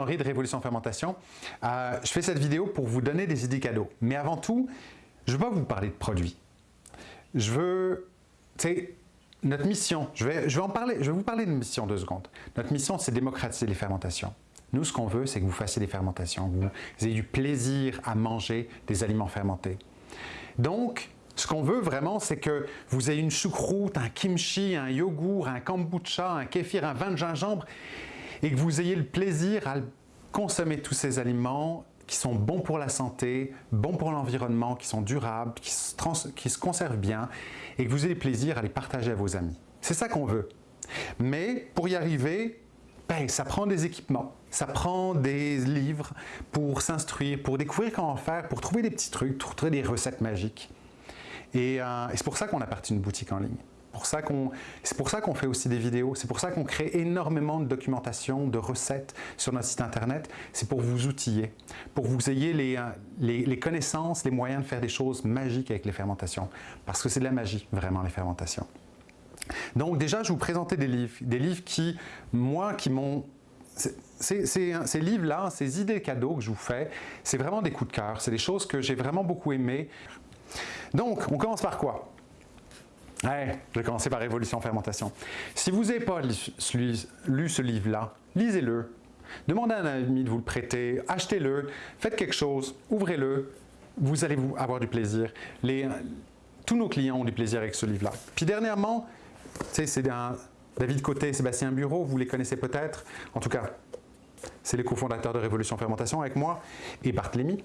Henri de Révolution Fermentation. Euh, je fais cette vidéo pour vous donner des idées cadeaux. Mais avant tout, je veux pas vous parler de produits. Je veux, tu sais, notre mission, je vais, je vais vous parler de mission deux secondes. Notre mission, c'est démocratiser les fermentations. Nous, ce qu'on veut, c'est que vous fassiez des fermentations, que vous ayez du plaisir à manger des aliments fermentés. Donc, ce qu'on veut vraiment, c'est que vous ayez une choucroute, un kimchi, un yogourt, un kombucha, un kéfir, un vin de gingembre et que vous ayez le plaisir à consommer tous ces aliments qui sont bons pour la santé, bons pour l'environnement, qui sont durables, qui se, conservent bien et que vous ayez le plaisir à les partager à vos amis. C'est ça qu'on veut. Mais pour y arriver, ben, ça prend des équipements, ça prend des livres pour s'instruire, pour découvrir comment faire, pour trouver des petits trucs, pour trouver des recettes magiques. Et, euh, et c'est pour ça qu'on a parti une boutique en ligne c'est pour ça qu'on fait aussi des vidéos, c'est pour ça qu'on crée énormément de documentation, de recettes sur notre site internet, c'est pour vous outiller, pour que vous ayez les, euh, les, connaissances, les moyens de faire des choses magiques avec les fermentations, parce que c'est de la magie, vraiment, les fermentations. Donc déjà, je vous présenter des livres, des livres qui, moi, qui m'ont ces, livres-là, ces idées cadeaux que je vous fais, c'est vraiment des coups de cœur, c'est des choses que j'ai vraiment beaucoup aimées. Donc, on commence par quoi? Je vais commencer par Révolution Fermentation. Si vous n'avez pas lu, ce livre-là, lisez-le. Demandez à un ami de vous le prêter, achetez-le, faites quelque chose, ouvrez-le, vous allez avoir du plaisir. tous nos clients ont du plaisir avec ce livre-là. Puis dernièrement, c'est David Côté, Sébastien Bureau, vous les connaissez peut-être. En tout cas, c'est les cofondateurs de Révolution Fermentation avec moi et Barthélemy.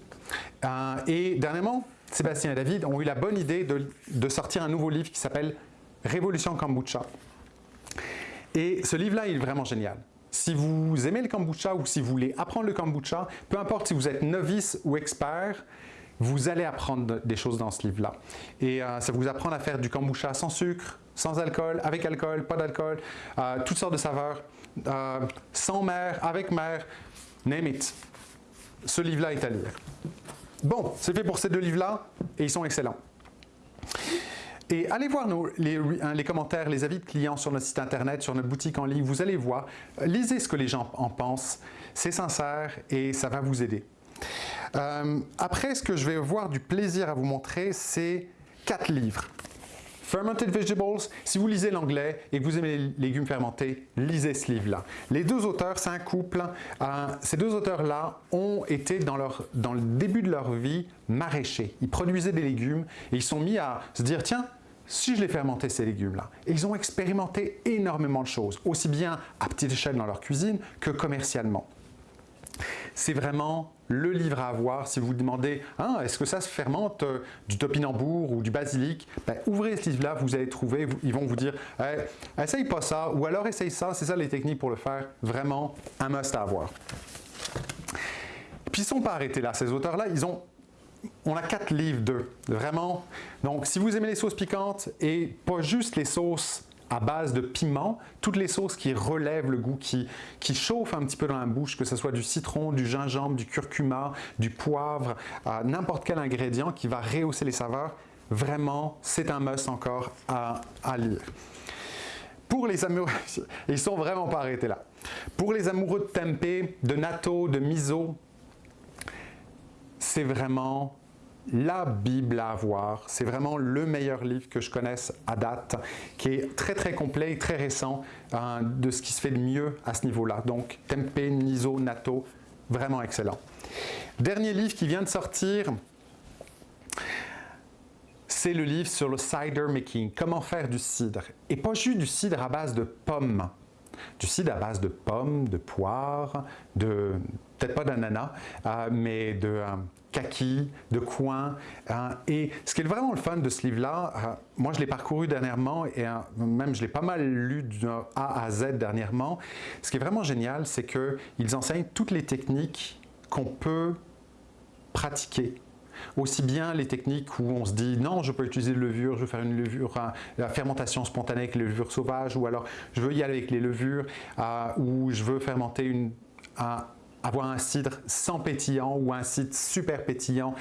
Euh, et dernièrement, Sébastien et David ont eu la bonne idée de, sortir un nouveau livre qui s'appelle Révolution Kombucha. Et ce livre-là, est vraiment génial. Si vous aimez le kombucha ou si vous voulez apprendre le kombucha, peu importe si vous êtes novice ou expert, vous allez apprendre des choses dans ce livre-là. Et euh, ça vous apprendre à faire du kombucha sans sucre, sans alcool, avec alcool, pas d'alcool, euh, toutes sortes de saveurs, euh, sans mer, avec mer, name it. Ce livre-là est à lire. Bon, c'est fait pour ces deux livres-là et ils sont excellents. Et allez voir hein, les, commentaires, les avis de clients sur notre site internet, sur notre boutique en ligne, vous allez voir, lisez ce que les gens en pensent, c'est sincère et ça va vous aider. Euh, après, ce que je vais avoir du plaisir à vous montrer, c'est quatre livres. Fermented Vegetables, si vous lisez l'anglais et que vous aimez les légumes fermentés, lisez ce livre-là. Les deux auteurs, c'est un couple. Euh, ces deux auteurs-là ont été dans, leur, dans le début de leur vie maraîchers. Ils produisaient des légumes et ils sont mis à se dire, tiens, si je les fermentais ces légumes-là. Ils ont expérimenté énormément de choses, aussi bien à petite échelle dans leur cuisine que commercialement. C'est vraiment le livre à avoir si vous vous demandez hein, est-ce que ça se fermente euh, du topinambour ou du basilic? Ben, Ouvrez ce livre-là, vous allez trouver, ils vont vous dire eh, essaye pas ça ou alors essaye ça, c'est ça les techniques pour le faire. Vraiment un must à avoir. Puis ils ne sont pas arrêtés là, ces auteurs-là, ils ont on a quatre livres d'eux, vraiment. Donc, si vous aimez les sauces piquantes et pas juste les sauces à base de piment, toutes les sauces qui relèvent le goût, qui, qui chauffent un petit peu dans la bouche, que ce soit du citron, du gingembre, du curcuma, du poivre, n'importe quel ingrédient qui va rehausser les saveurs, vraiment, c'est un must encore à, lire. Pour les amoureux, ils sont vraiment pas arrêtés là. Pour les amoureux de tempeh, de natto, de miso, c'est vraiment la Bible à avoir. C'est vraiment le meilleur livre que je connaisse à date, qui est très très complet et très récent hein, de ce qui se fait de mieux à ce niveau-là. Donc Tempeh, Niso, Nato, vraiment excellent. Dernier livre qui vient de sortir, c'est le livre sur le cider making, comment faire du cidre. Et pas juste du cidre à base de pommes, du cidre à base de pommes, de poires, de peut-être pas d'ananas, euh, mais de euh, kaki, de coin. Euh, et ce qui est vraiment le fun de ce livre-là, moi je l'ai parcouru dernièrement et même je l'ai pas mal lu de A à Z dernièrement. Ce qui est vraiment génial, c'est qu'ils enseignent toutes les techniques qu'on peut pratiquer aussi bien les techniques où on se dit non, je peux utiliser de levure, je veux faire une levure, la fermentation spontanée avec les levures sauvages, ou alors je veux y aller avec les levures, ou je veux fermenter avoir un cidre sans pétillant ou un cidre super pétillant,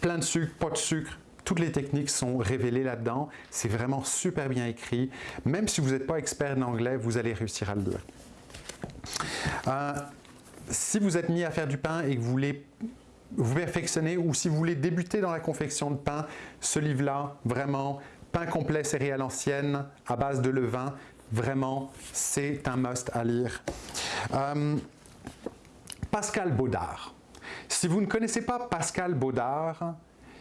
plein de sucre, pas de sucre, toutes les techniques sont révélées là-dedans. C'est vraiment super bien écrit. Même si vous n'êtes pas expert en anglais, vous allez réussir à le lire. Euh, si vous êtes mis à faire du pain et que vous voulez vous perfectionner ou si vous voulez débuter dans la confection de pain, ce livre-là, vraiment, pain complet céréales anciennes à base de levain, vraiment, c'est un must à lire. Euh, Pascal Baudard. Si vous ne connaissez pas Pascal Baudard,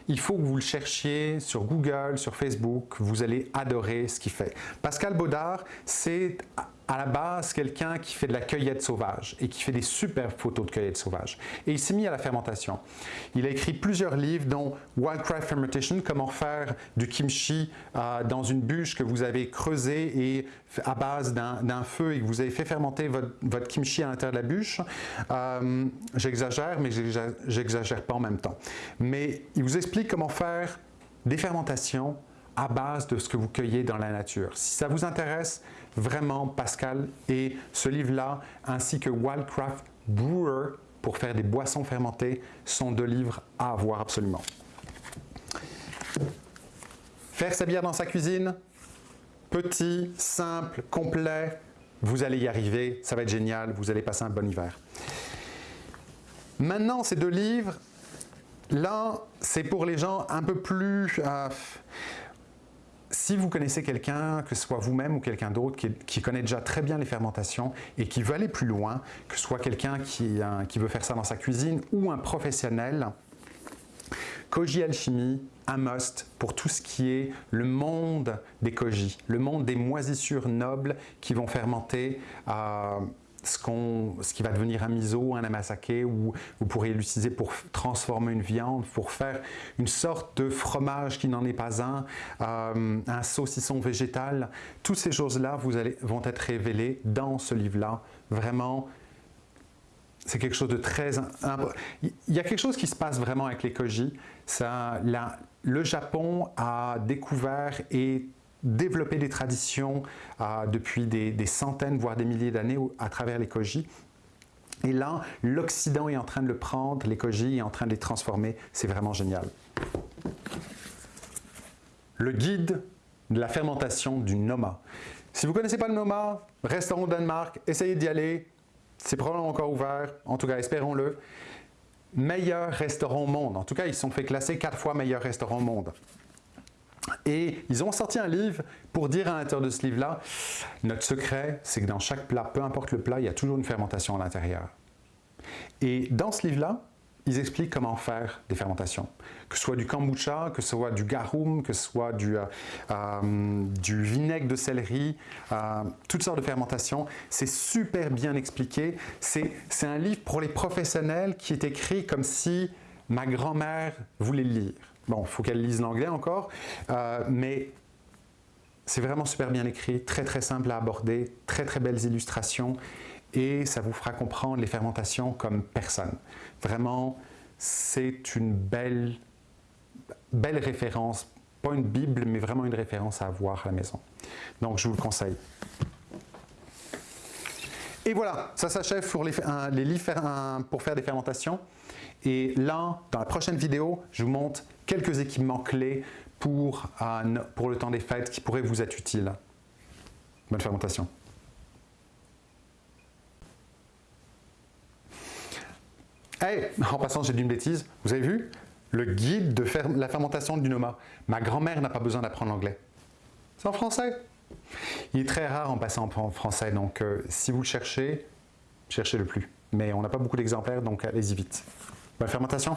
il faut que vous le cherchiez sur Google, sur Facebook, vous allez adorer ce qu'il fait. Pascal Baudard, c'est à la base quelqu'un qui fait de la cueillette sauvage et qui fait des superbes photos de cueillette sauvage. Et il s'est mis à la fermentation. Il a écrit plusieurs livres dont Wildcraft Fermentation, comment faire du kimchi euh, dans une bûche que vous avez creusée et à base d'un feu et que vous avez fait fermenter votre, kimchi à l'intérieur de la bûche. Euh, j'exagère, mais j'exagère pas en même temps. Mais il vous explique comment faire des fermentations à base de ce que vous cueillez dans la nature. Si ça vous intéresse, vraiment Pascal et ce livre-là, ainsi que Wildcraft Brewer pour faire des boissons fermentées, sont deux livres à avoir absolument. Faire sa bière dans sa cuisine, petit, simple, complet, vous allez y arriver, ça va être génial, vous allez passer un bon hiver. Maintenant, ces deux livres, là, c'est pour les gens un peu plus... Euh, si vous connaissez quelqu'un, que ce soit vous-même ou quelqu'un d'autre, qui, connaît déjà très bien les fermentations et qui veut aller plus loin, que ce soit quelqu'un qui, qui, veut faire ça dans sa cuisine ou un professionnel, Koji Alchimie, un must pour tout ce qui est le monde des koji, le monde des moisissures nobles qui vont fermenter euh, ce, qui va devenir un miso, un amasake, ou vous pourriez l'utiliser pour transformer une viande, pour faire une sorte de fromage qui n'en est pas un, euh, un saucisson végétal. Toutes ces choses-là vont être révélées dans ce livre-là. Vraiment, c'est quelque chose de très... Il y a quelque chose qui se passe vraiment avec les koji. Ça, le Japon a découvert et développer des traditions euh, depuis des, centaines, voire des milliers d'années à travers les koji. Et là, l'Occident est en train de le prendre, les koji est en train de les transformer. C'est vraiment génial. Le guide de la fermentation du Noma. Si vous ne connaissez pas le Noma, restaurant au Danemark, essayez d'y aller. C'est probablement encore ouvert, en tout cas espérons-le. Meilleur restaurant au monde. En tout cas, ils sont fait classer quatre fois meilleur restaurant au monde. Et ils ont sorti un livre pour dire à l'intérieur de ce livre-là, notre secret, c'est que dans chaque plat, peu importe le plat, il y a toujours une fermentation à l'intérieur. Et dans ce livre-là, ils expliquent comment faire des fermentations. Que ce soit du kombucha, que ce soit du garum, que ce soit du, euh, euh, vinaigre de céleri, euh, toutes sortes de fermentations. C'est super bien expliqué. C'est un livre pour les professionnels qui est écrit comme si ma grand-mère voulait le lire. Bon, faut qu'elle lise l'anglais encore, euh, mais c'est vraiment super bien écrit, très très simple à aborder, très très belles illustrations et ça vous fera comprendre les fermentations comme personne. Vraiment, c'est une belle, belle référence, pas une bible, mais vraiment une référence à avoir à la maison. Donc, je vous le conseille. Et voilà, ça s'achève pour les livres pour faire des fermentations. Et là, dans la prochaine vidéo, je vous montre quelques équipements clés pour, pour le temps des fêtes qui pourraient vous être utiles. Bonne fermentation. Hey, en passant, j'ai dit une bêtise. Vous avez vu? Le guide de la fermentation du Noma. Ma grand-mère n'a pas besoin d'apprendre l'anglais. C'est en français. Il est très rare en passant en français, donc euh, si vous le cherchez, cherchez-le plus. Mais on n'a pas beaucoup d'exemplaires, donc allez-y vite. Bonne fermentation